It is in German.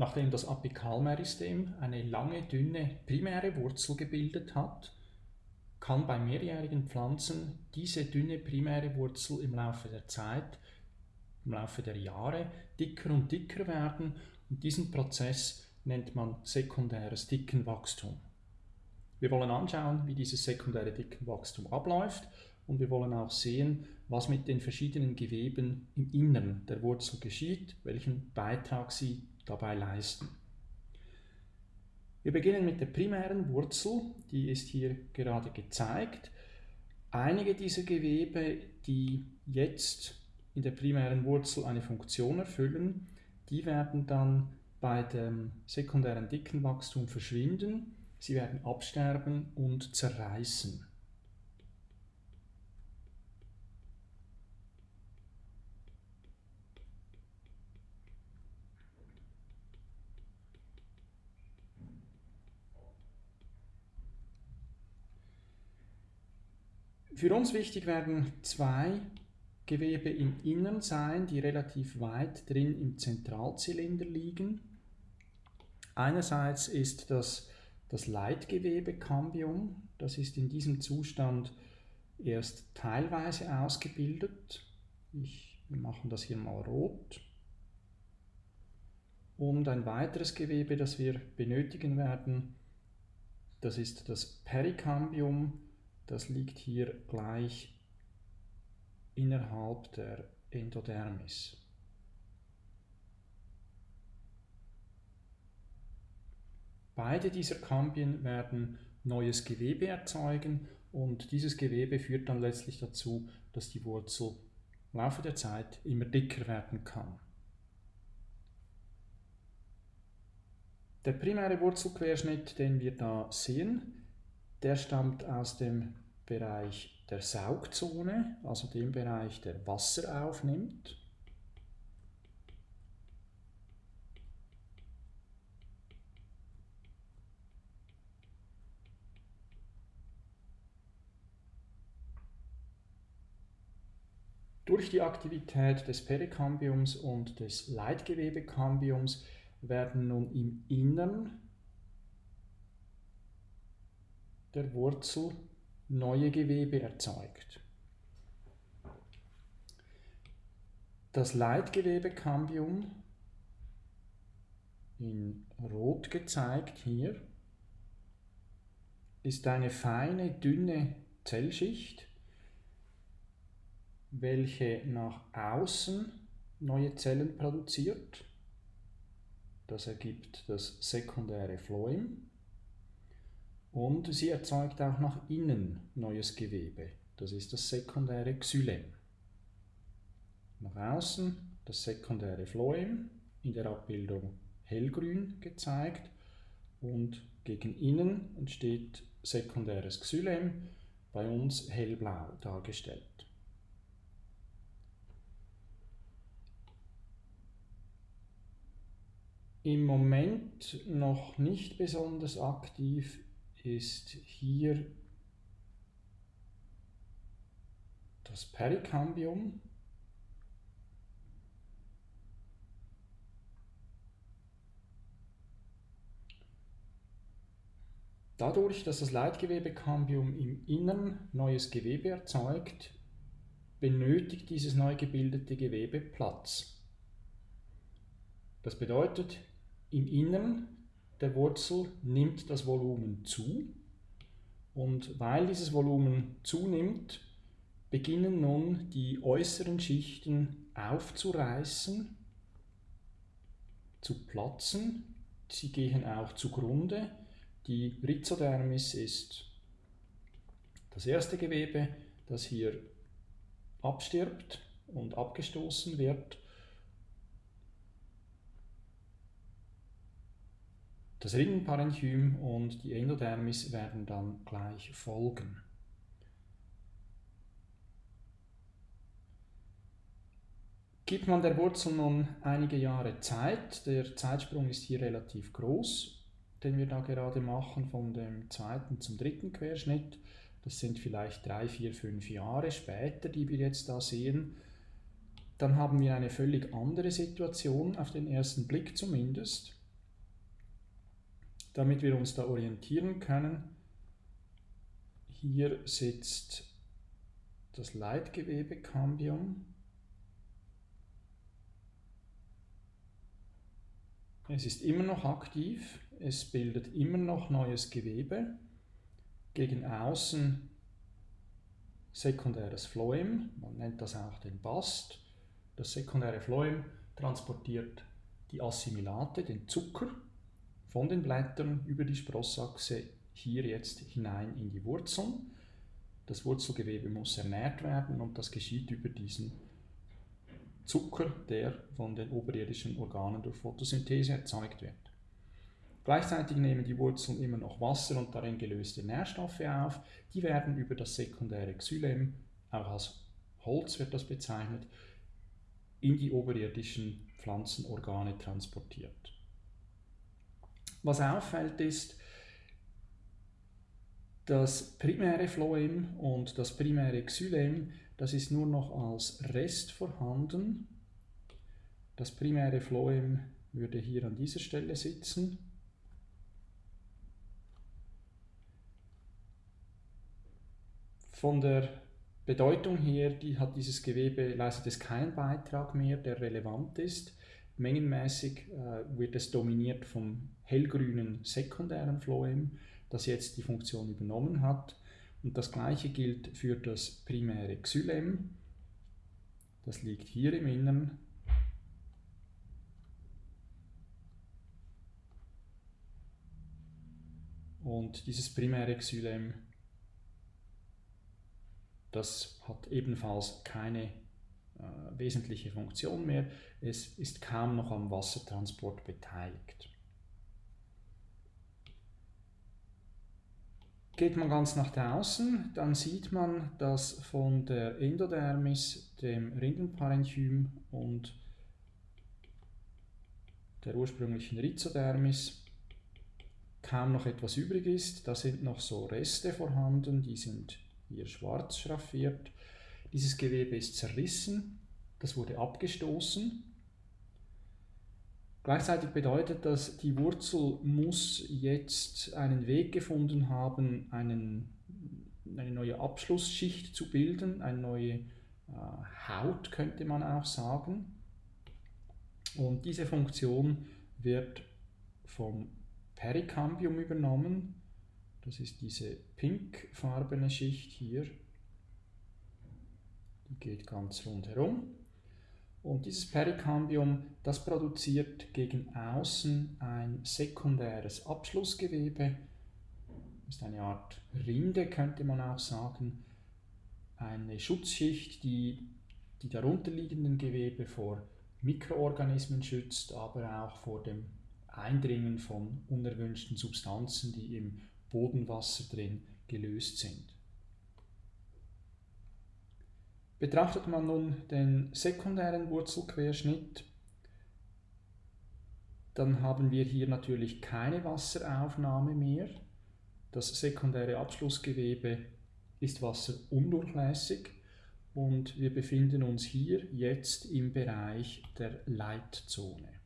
nachdem das Apikalmeristem eine lange, dünne primäre Wurzel gebildet hat, kann bei mehrjährigen Pflanzen diese dünne primäre Wurzel im Laufe der Zeit, im Laufe der Jahre dicker und dicker werden und diesen Prozess nennt man sekundäres Dickenwachstum. Wir wollen anschauen, wie dieses sekundäre Dickenwachstum abläuft und wir wollen auch sehen, was mit den verschiedenen Geweben im Innern der Wurzel geschieht, welchen Beitrag sie dabei leisten. Wir beginnen mit der primären Wurzel, die ist hier gerade gezeigt. Einige dieser Gewebe, die jetzt in der primären Wurzel eine Funktion erfüllen, die werden dann bei dem sekundären Dickenwachstum verschwinden, sie werden absterben und zerreißen. Für uns wichtig werden zwei Gewebe im Innern sein, die relativ weit drin im Zentralzylinder liegen. Einerseits ist das das Leitgewebe-Cambium, das ist in diesem Zustand erst teilweise ausgebildet. Ich, wir machen das hier mal rot. Und ein weiteres Gewebe, das wir benötigen werden, das ist das Pericambium, das liegt hier gleich innerhalb der Endodermis. Beide dieser Kambien werden neues Gewebe erzeugen und dieses Gewebe führt dann letztlich dazu, dass die Wurzel im Laufe der Zeit immer dicker werden kann. Der primäre Wurzelquerschnitt, den wir da sehen, der stammt aus dem Bereich der Saugzone, also dem Bereich, der Wasser aufnimmt. Durch die Aktivität des Perikambiums und des Leitgewebekambiums werden nun im Innern der Wurzel neue Gewebe erzeugt. Das Leitgewebekambium in Rot gezeigt hier ist eine feine, dünne Zellschicht, welche nach außen neue Zellen produziert. Das ergibt das sekundäre Phloem. Und sie erzeugt auch nach innen neues Gewebe. Das ist das sekundäre Xylem. Nach außen das sekundäre Phloem, in der Abbildung hellgrün gezeigt und gegen innen entsteht sekundäres Xylem, bei uns hellblau dargestellt. Im Moment noch nicht besonders aktiv ist hier das Perikambium. Dadurch, dass das Leitgewebekambium im Innern neues Gewebe erzeugt, benötigt dieses neu gebildete Gewebe Platz. Das bedeutet, im Innern der Wurzel nimmt das Volumen zu und weil dieses Volumen zunimmt, beginnen nun die äußeren Schichten aufzureißen, zu platzen. Sie gehen auch zugrunde. Die Rhizodermis ist das erste Gewebe, das hier abstirbt und abgestoßen wird Das Rindenparenchym und die Endodermis werden dann gleich folgen. Gibt man der Wurzel nun einige Jahre Zeit, der Zeitsprung ist hier relativ groß, den wir da gerade machen, von dem zweiten zum dritten Querschnitt. Das sind vielleicht drei, vier, fünf Jahre später, die wir jetzt da sehen. Dann haben wir eine völlig andere Situation, auf den ersten Blick zumindest. Damit wir uns da orientieren können, hier sitzt das Leitgewebekambium. Es ist immer noch aktiv, es bildet immer noch neues Gewebe. Gegen außen sekundäres Phloem, man nennt das auch den Bast. Das sekundäre Phloem transportiert die Assimilate, den Zucker, von den Blättern über die Sprossachse hier jetzt hinein in die Wurzeln. Das Wurzelgewebe muss ernährt werden und das geschieht über diesen Zucker, der von den oberirdischen Organen durch Photosynthese erzeugt wird. Gleichzeitig nehmen die Wurzeln immer noch Wasser und darin gelöste Nährstoffe auf. Die werden über das sekundäre Xylem, auch als Holz wird das bezeichnet, in die oberirdischen Pflanzenorgane transportiert. Was auffällt ist, das primäre Phloem und das primäre Xylem, das ist nur noch als Rest vorhanden. Das primäre Phloem würde hier an dieser Stelle sitzen. Von der Bedeutung her die hat dieses Gewebe, leistet es keinen Beitrag mehr, der relevant ist. Mengenmäßig äh, wird es dominiert vom hellgrünen sekundären Phloem das jetzt die Funktion übernommen hat. Und das gleiche gilt für das primäre Xylem. Das liegt hier im Innern. Und dieses primäre Xylem, das hat ebenfalls keine äh, wesentliche Funktion mehr. Es ist kaum noch am Wassertransport beteiligt. Geht man ganz nach draußen, dann sieht man, dass von der Endodermis, dem Rindenparenchym und der ursprünglichen Rhizodermis kaum noch etwas übrig ist. Da sind noch so Reste vorhanden, die sind hier schwarz schraffiert. Dieses Gewebe ist zerrissen, das wurde abgestoßen Gleichzeitig bedeutet das, die Wurzel muss jetzt einen Weg gefunden haben, einen, eine neue Abschlussschicht zu bilden, eine neue äh, Haut könnte man auch sagen. Und diese Funktion wird vom Perikambium übernommen. Das ist diese pinkfarbene Schicht hier. Die geht ganz rundherum. Und dieses Perikambium, das produziert gegen außen ein sekundäres Abschlussgewebe. Ist eine Art Rinde, könnte man auch sagen. Eine Schutzschicht, die die darunterliegenden Gewebe vor Mikroorganismen schützt, aber auch vor dem Eindringen von unerwünschten Substanzen, die im Bodenwasser drin gelöst sind. Betrachtet man nun den sekundären Wurzelquerschnitt, dann haben wir hier natürlich keine Wasseraufnahme mehr. Das sekundäre Abschlussgewebe ist wasserundurchlässig und wir befinden uns hier jetzt im Bereich der Leitzone.